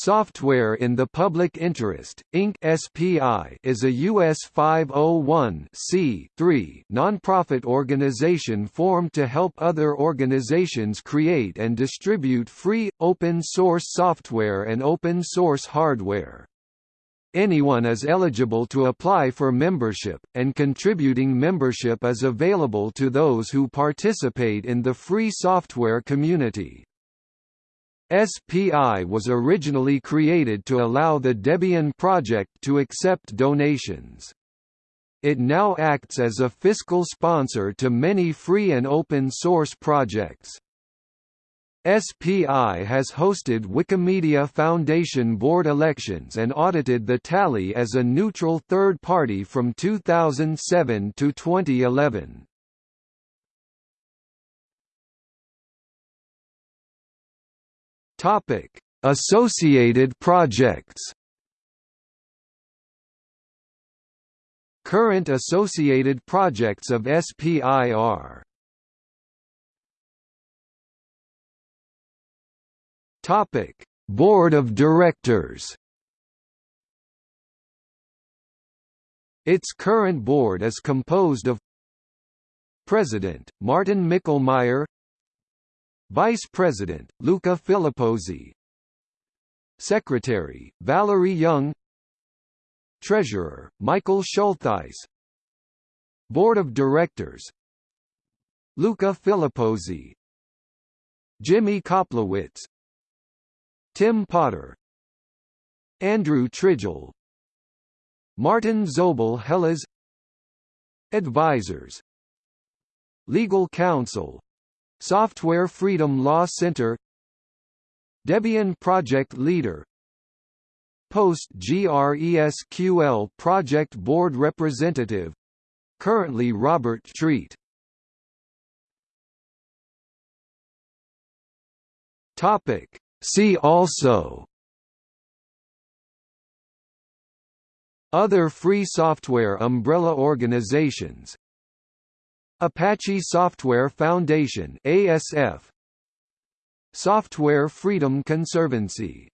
Software in the Public Interest, Inc. SPI is a U.S. 501 nonprofit organization formed to help other organizations create and distribute free, open-source software and open-source hardware. Anyone is eligible to apply for membership, and contributing membership is available to those who participate in the free software community. SPI was originally created to allow the Debian project to accept donations. It now acts as a fiscal sponsor to many free and open source projects. SPI has hosted Wikimedia Foundation board elections and audited the tally as a neutral third party from 2007 to 2011. Topic: Associated projects. Current associated projects of SPIR. Topic: Board of Directors. Its current board is composed of President, Martin Michlmayr Vice President, Luca Filippozzi Secretary, Valerie Young. Treasurer, Michael Schultheiss. Board of Directors. Luca Filippozzi Jimmy Kaplowitz. Tim Potter. Andrew Tridgell Martin Zobel-Helas Advisors. Legal Counsel Software Freedom Law Center. Debian Project Leader. Post GRESQL Project Board Representative. Currently Robert Treat. Topic. See also. Other free software umbrella organizations Apache Software Foundation ASF Software Freedom Conservancy